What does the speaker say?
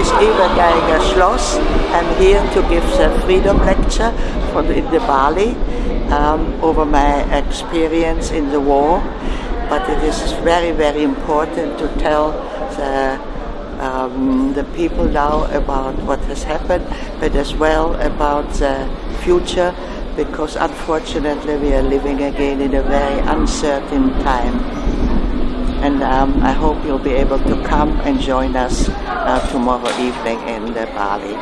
is Eva Geiringer Schloss. I'm here to give the freedom lecture for the, in the Bali um, over my experience in the war. But it is very, very important to tell the um, the people now about what has happened, but as well about the future, because unfortunately we are living again in a very uncertain time. And um, I hope you'll be able to come and join us uh, tomorrow evening in the Bali.